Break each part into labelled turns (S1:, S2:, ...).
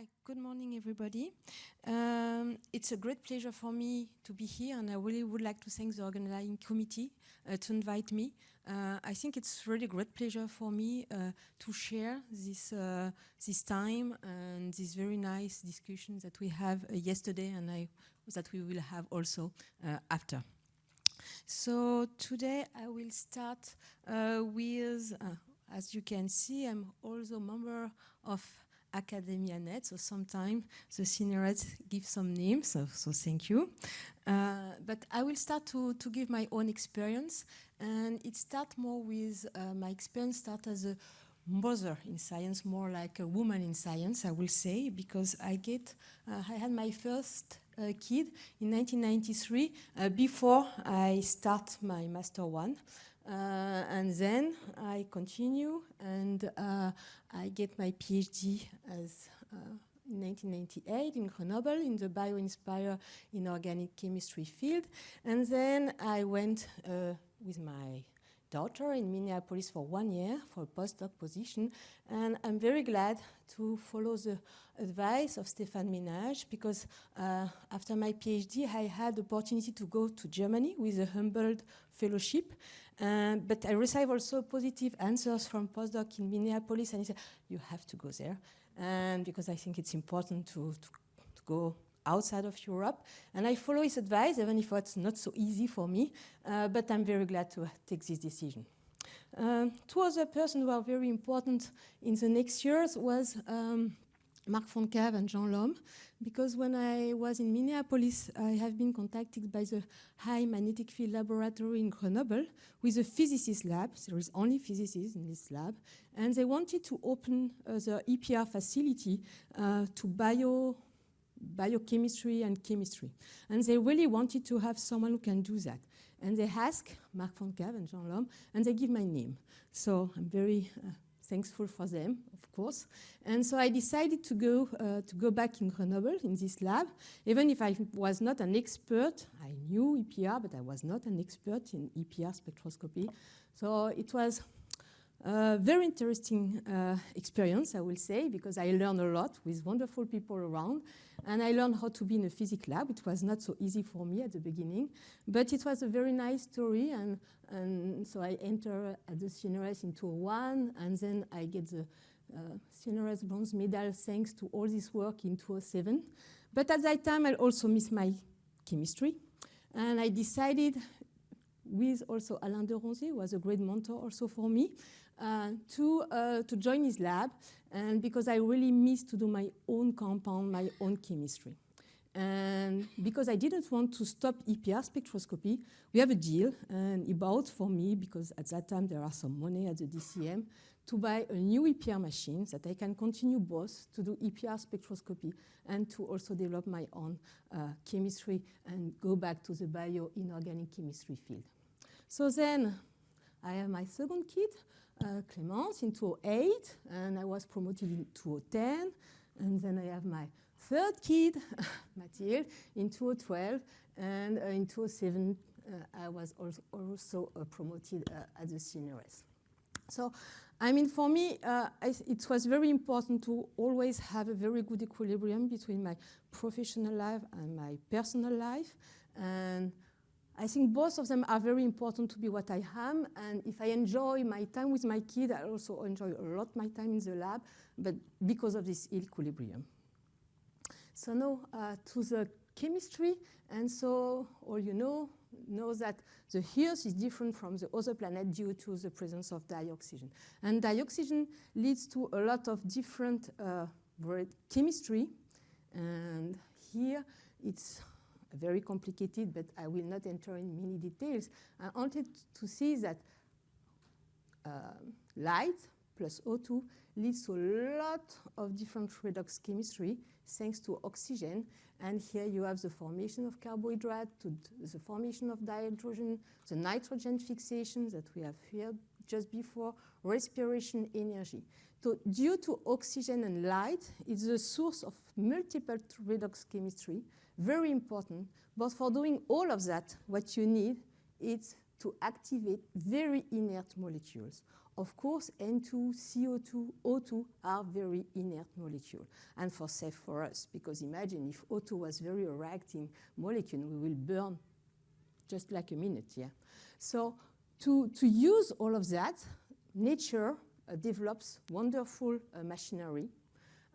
S1: Hi, good morning, everybody. Um, it's a great pleasure for me to be here, and I really would like to thank the organizing committee uh, to invite me. Uh, I think it's really great pleasure for me uh, to share this uh, this time and this very nice discussion that we have uh, yesterday, and I that we will have also uh, after. So today I will start with, as you can see, I'm also a member of AcademiaNet, so sometimes the seniors give some names, so, so thank you. Uh, but I will start to, to give my own experience, and it starts more with uh, my experience start as a mother in science, more like a woman in science, I will say, because I get, uh, I had my first uh, kid in 1993 uh, before I start my master one. Uh, and then I continue and uh, I get my PhD as uh, in 1998 in Grenoble in the bio-inspired inorganic chemistry field. And then I went uh, with my daughter in Minneapolis for one year for a postdoc position. And I'm very glad to follow the advice of Stéphane Ménage because uh, after my PhD, I had the opportunity to go to Germany with a Humboldt fellowship. Uh, but I received also positive answers from postdoc in Minneapolis and he said, you have to go there. And because I think it's important to, to, to go outside of Europe. And I follow his advice, even if it's not so easy for me, uh, but I'm very glad to take this decision. Um, two other persons who are very important in the next years was um, Marc Fontecave and Jean Lhomme, because when I was in Minneapolis, I have been contacted by the High Magnetic Field Laboratory in Grenoble with a physicist lab. There is only physicists in this lab. And they wanted to open uh, the EPR facility uh, to bio biochemistry and chemistry. And they really wanted to have someone who can do that. And they asked Marc Fontecave and Jean Lhomme, and they give my name. So I'm very uh, thankful for them, of course. And so I decided to go, uh, to go back in Grenoble in this lab. Even if I was not an expert, I knew EPR, but I was not an expert in EPR spectroscopy. So it was a very interesting uh, experience, I will say, because I learned a lot with wonderful people around. And I learned how to be in a physics lab. It was not so easy for me at the beginning, but it was a very nice story. And, and so I enter at the CNRS in 2001, and then I get the uh, CNRS bronze medal thanks to all this work in 2007. But at that time, I also missed my chemistry. And I decided with also Alain Deronzier, who was a great mentor also for me, uh, to, uh, to join his lab and because I really miss to do my own compound, my own chemistry. And because I didn't want to stop EPR spectroscopy, we have a deal, and he bought for me, because at that time there are some money at the DCM, to buy a new EPR machine that I can continue both to do EPR spectroscopy and to also develop my own uh, chemistry and go back to the bio-inorganic chemistry field. So then I have my second kid, uh, Clémence in 2008, and I was promoted in 2010. And then I have my third kid, Mathilde, in 2012. And uh, in 2007, uh, I was also, uh, promoted uh, at the CNRS. So, I mean, for me, uh, it was very important to always have a very good equilibrium between my professional life and my personal life. And I think both of them are very important to be what I am. And if I enjoy my time with my kid, I also enjoy a lot my time in the lab, but because of this equilibrium. So now uh, to the chemistry. And so all you know, know that the Earth is different from the other planet due to the presence of dioxygen. And dioxygen leads to a lot of different uh, chemistry. And here it's very complicated, but I will not enter in many details. I wanted to see that uh, light plus O2 leads to a lot of different redox chemistry thanks to oxygen. And here you have the formation of carbohydrate, to the formation of dihydrogen, the nitrogen fixation that we have here just before, respiration energy. So due to oxygen and light, it's a source of multiple redox chemistry very important. But for doing all of that, what you need is to activate very inert molecules of course, N2, CO2, O2 are very inert molecules. And for safe for us, because imagine if O2 was very reacting molecule, we will burn just like a minute, yeah. So to, to use all of that, nature uh, develops wonderful uh, machinery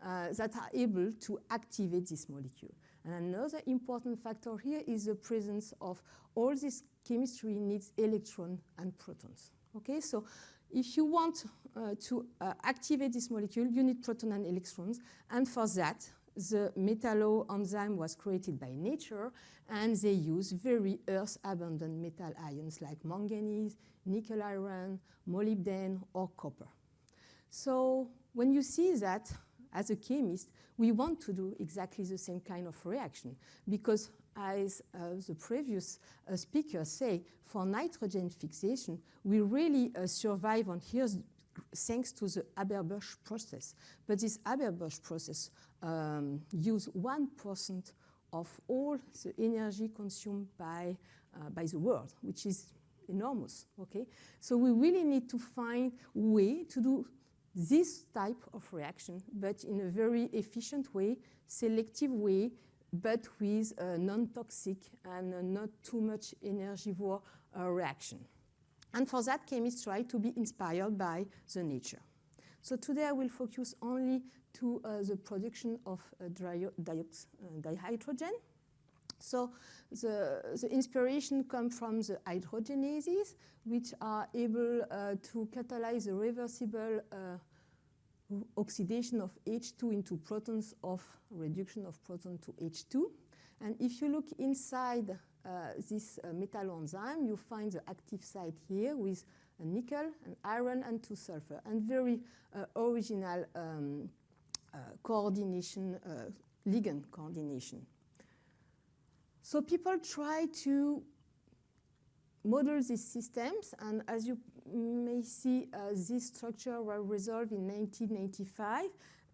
S1: uh, that are able to activate this molecule. And another important factor here is the presence of all this chemistry needs electron and protons. Okay, so if you want uh, to uh, activate this molecule, you need proton and electrons. And for that, the metallo enzyme was created by nature, and they use very earth-abundant metal ions like manganese, nickel iron, molybdenum, or copper. So when you see that, as a chemist, we want to do exactly the same kind of reaction because as uh, the previous uh, speaker say, for nitrogen fixation, we really uh, survive on thanks to the Haber-Bosch process. But this Haber-Bosch process um, use 1% of all the energy consumed by, uh, by the world, which is enormous, okay? So we really need to find way to do this type of reaction, but in a very efficient way, selective way, but with a non-toxic and not too much energivore uh, reaction. And for that, chemists try to be inspired by the nature. So today I will focus only to uh, the production of uh, dihydrogen. So the, the inspiration comes from the hydrogenases, which are able uh, to catalyze the reversible uh, oxidation of H2 into protons of reduction of proton to H2. And if you look inside uh, this uh, metal enzyme, you find the active site here with a nickel, an iron, and two sulfur, and very uh, original um, uh, coordination, uh, ligand coordination. So people try to model these systems, and as you may see, this structure was resolved in 1985,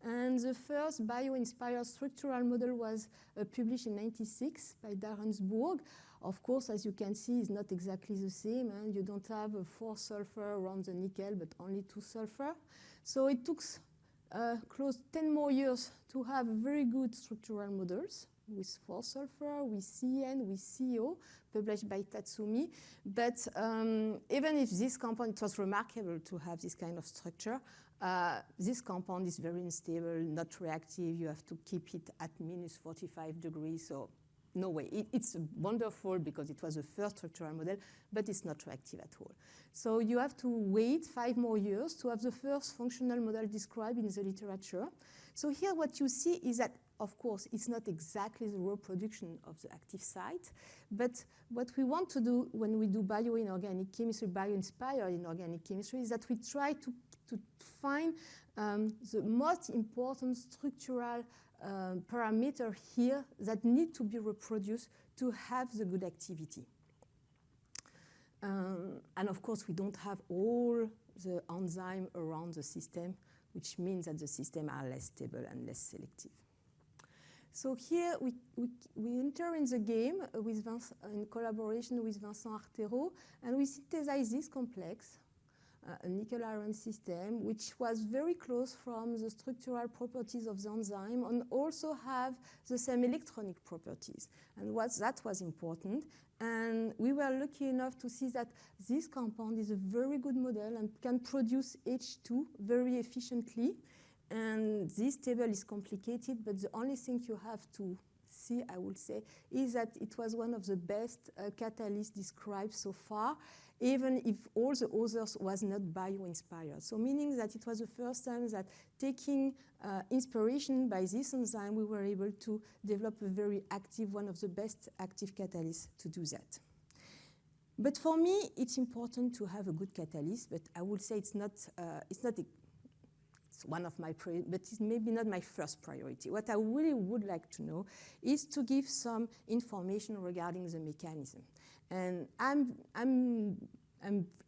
S1: and the first bio-inspired structural model was uh, published in 96 by Darensbourg. Of course, as you can see, it's not exactly the same. Eh? You don't have a four sulfur around the nickel, but only two sulfur. So it took uh, close 10 more years to have very good structural models with 4 sulfur, with CN, with CO, published by Tatsumi. But um, even if this compound, it was remarkable to have this kind of structure, uh, this compound is very unstable, not reactive. You have to keep it at minus 45 degrees. So no way. It, it's wonderful because it was the first structural model, but it's not reactive at all. So you have to wait five more years to have the first functional model described in the literature. So here what you see is that of course, it's not exactly the reproduction of the active site, but what we want to do when we do bio-inorganic chemistry, bio-inspired inorganic chemistry, is that we try to, to find um, the most important structural um, parameter here that need to be reproduced to have the good activity. Um, and of course, we don't have all the enzyme around the system, which means that the system are less stable and less selective. So here we, we, we enter in the game with in collaboration with Vincent Artero, and we synthesize this complex, uh, Uh, a nickel iron system, which was very close from the structural properties of the enzyme and also have the same electronic properties. And what, that was important. And we were lucky enough to see that this compound is a very good model and can produce H2 very efficiently. And this table is complicated, but the only thing you have to see, I would say, is that it was one of the best uh, catalysts described so far, even if all the others was not bio-inspired. So meaning that it was the first time that taking uh, inspiration by this enzyme, we were able to develop a very active, one of the best active catalysts to do that. But for me, it's important to have a good catalyst, but I would say it's not, uh, it's not one of my, priorities, but it's maybe not my first priority. What I really would like to know is to give some information regarding the mechanism. And I'm, I'm,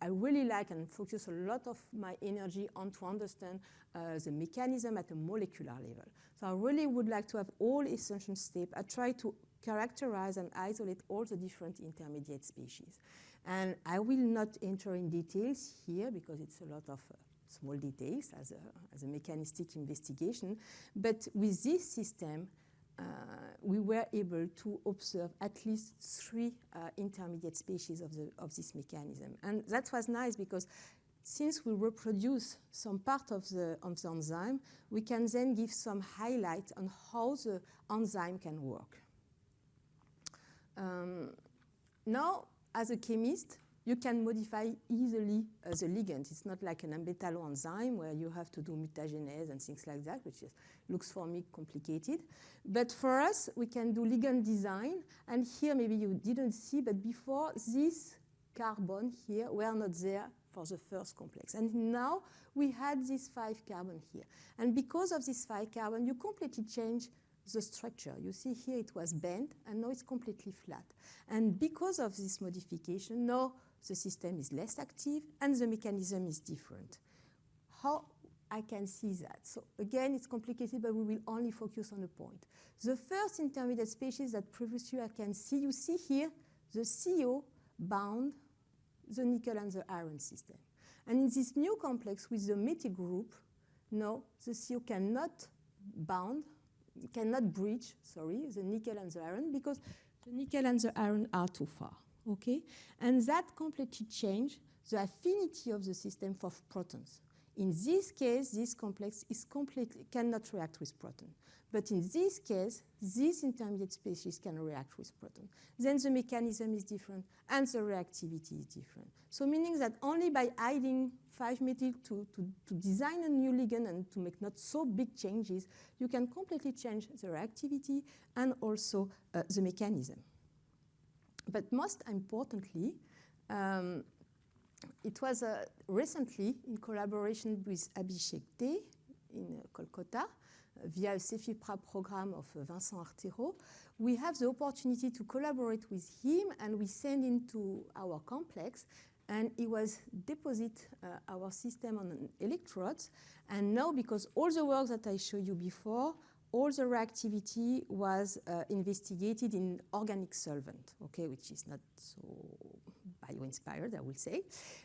S1: i really like and focus a lot of my energy on to understand uh, the mechanism at a molecular level. So I really would like to have all essential steps. I try to characterize and isolate all the different intermediate species. And I will not enter in details here because it's a lot of uh, small details as a, as a mechanistic investigation. But with this system, uh, we were able to observe at least three uh, intermediate species of, the, of this mechanism. And that was nice because since we reproduce some part of the, of the enzyme, we can then give some highlight on how the enzyme can work. Um, now, as a chemist, you can modify easily uh, the ligand. It's not like an ambetalo enzyme where you have to do mutagenesis and things like that, which is, looks for me complicated. But for us, we can do ligand design. And here, maybe you didn't see, but before, this carbon here were not there for the first complex. And now we had this five carbon here. And because of this five carbon, you completely change the structure. You see here it was bent, and now it's completely flat. And because of this modification, now the system is less active and the mechanism is different. How I can see that? So again, it's complicated, but we will only focus on a point. The first intermediate species that previously I can see, you see here, the CO bound the nickel and the iron system. And in this new complex with the methyl group, no, the CO cannot bound, cannot breach, sorry, the nickel and the iron because the nickel and the iron are too far okay? And that completely changed the affinity of the system for protons. In this case, this complex is completely cannot react with proton. But in this case, this intermediate species can react with proton. Then the mechanism is different and the reactivity is different. So meaning that only by adding 5-methyl to, to, to design a new ligand and to make not so big changes, you can completely change the reactivity and also uh, the mechanism. But most importantly, um, it was uh, recently in collaboration with Abhishek Dey in uh, Kolkata uh, via a CEFIPRA program of uh, Vincent Artero. We have the opportunity to collaborate with him and we send him to our complex and he was deposit uh, our system on electrodes and now because all the work that I showed you before all the reactivity was uh, investigated in organic solvent, okay, which is not so bio-inspired, I will say.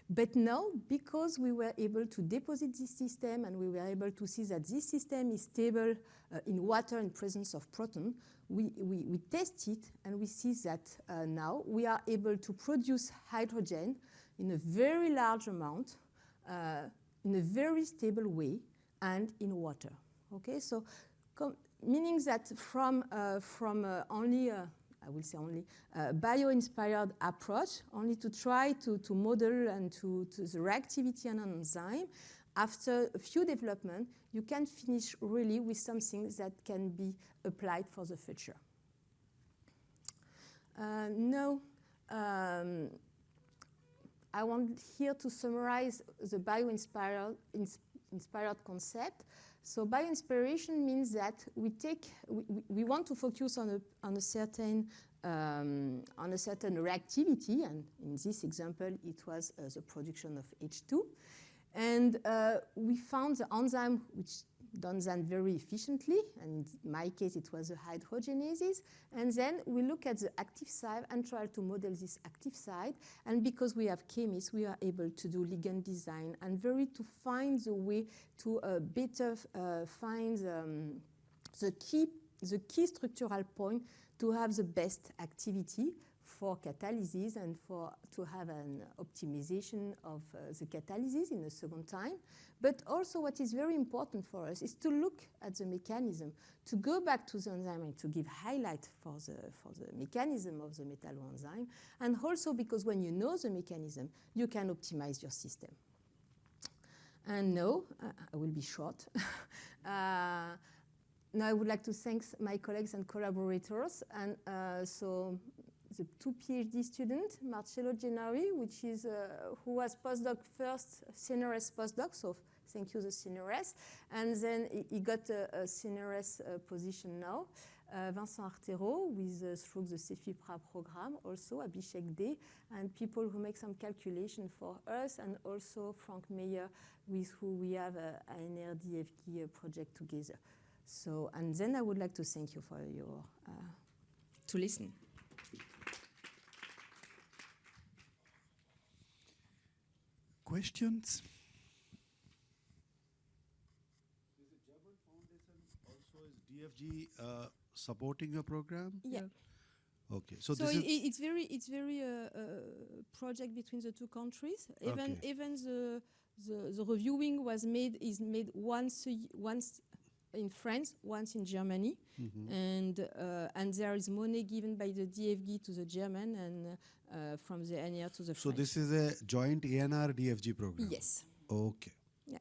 S1: But now, because we were able to deposit this system and we were able to see that this system is stable uh, in water in presence of proton, we, we, we test it and we see that uh, now we are able to produce hydrogen in a very large amount, uh, in a very stable way, and in water. Okay, so meaning that from, uh, from uh, only, uh, I will say only, uh, bio-inspired approach, only to try to, to model and to, to the reactivity and an enzyme, after a few development, you can finish really with something that can be applied for the future. Uh, no, um, I want here to summarize the bio-inspired inspired concept. So bio-inspiration means that we take, we, we want to focus on a, on a certain um, on a certain reactivity, and in this example, it was uh, the production of H2. And uh, we found the enzyme which done that very efficiently, and in my case it was a hydrogenases. And then we look at the active side and try to model this active side. And because we have chemists, we are able to do ligand design and very to find the way to uh, better uh, find um, the key the key structural point to have the best activity for catalysis and for to have an optimization of uh, the catalysis in a second time. But also what is very important for us is to look at the mechanism, to go back to the enzyme and to give highlight for the, for the mechanism of the metalloenzyme. And also because when you know the mechanism, you can optimize your system. And no, uh, I will be short. uh, now I would like to thank my colleagues and collaborators. And uh, so the two PhD students, Marcello Gennari, which is, uh, who was postdoc first, CNRS postdoc, so thank you, the CNRS. And then he, he got a, a CNRS uh, position now. Uh, Vincent Artero with uh, through the CEFIPRA program, also Abhishek Dey, and people who make some calculation for us, and also Franc Meyer, with who we have a, a NRDFG uh, project together. So, and then I would like to thank you for your, uh, to listen.
S2: Questions? Is the German Foundation also, is DFG uh, supporting your program?
S1: Yeah.
S2: Okay, so,
S1: So,
S2: this
S1: i it's very it's very uh, uh, project between the two countries. Even
S2: Okay.
S1: even the, the the reviewing was made is made once a y- once in France, once in Germany,
S2: Mm-hmm.
S1: and uh, and there is money given by the DFG to the German and uh, from the NR to the
S2: so
S1: French.
S2: this is a joint ANR DFG program.
S1: yes.
S2: Okay.
S1: Yeah.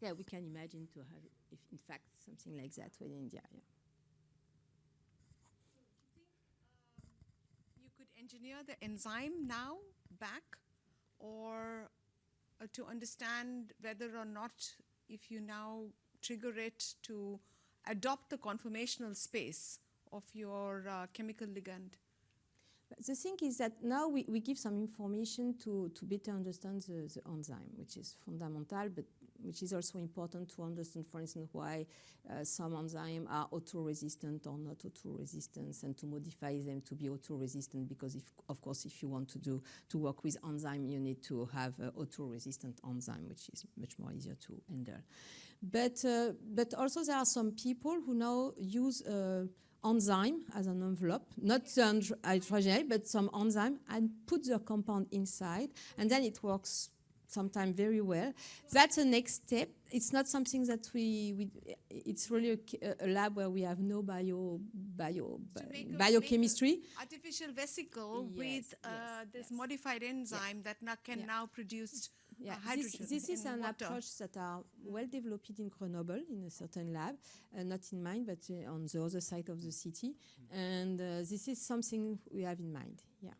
S1: Yeah, we can imagine to have, if in fact, something like that with India. Yeah.
S3: You could engineer the enzyme now back or uh, to understand whether or not if you now trigger it to adopt the conformational space of your uh, chemical ligand.
S1: The thing is that now we, we give some information to, to better understand the, the enzyme, which is fundamental, but which is also important to understand, for instance, why uh, some enzymes are O2-resistant or not O2-resistant, and to modify them to be O2-resistant. Because, if, of course, if you want to do to work with enzyme, you need to have uh, O2-resistant enzyme, which is much more easier to handle. But uh, but also there are some people who now use uh, enzyme as an envelope, not the hydro- hydrogen, but some enzyme, and put the compound inside, and then it works sometimes very well. That's the next step. It's not something that we, we it's really a, a- lab where we have no bio, bio, biochemistry.
S3: Artificial vesicle
S1: Yes,
S3: with uh,
S1: yes,
S3: this
S1: yes.
S3: modified enzyme that now can now produce uh,
S1: Yeah, this,
S3: hydrogen
S1: this is an
S3: water.
S1: approach that are well developed in Grenoble in a certain lab, uh, not in mine, but uh, on the other side of the city. And uh, this is something we have in mind. Yeah.